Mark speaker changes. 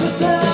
Speaker 1: tanpamu Tak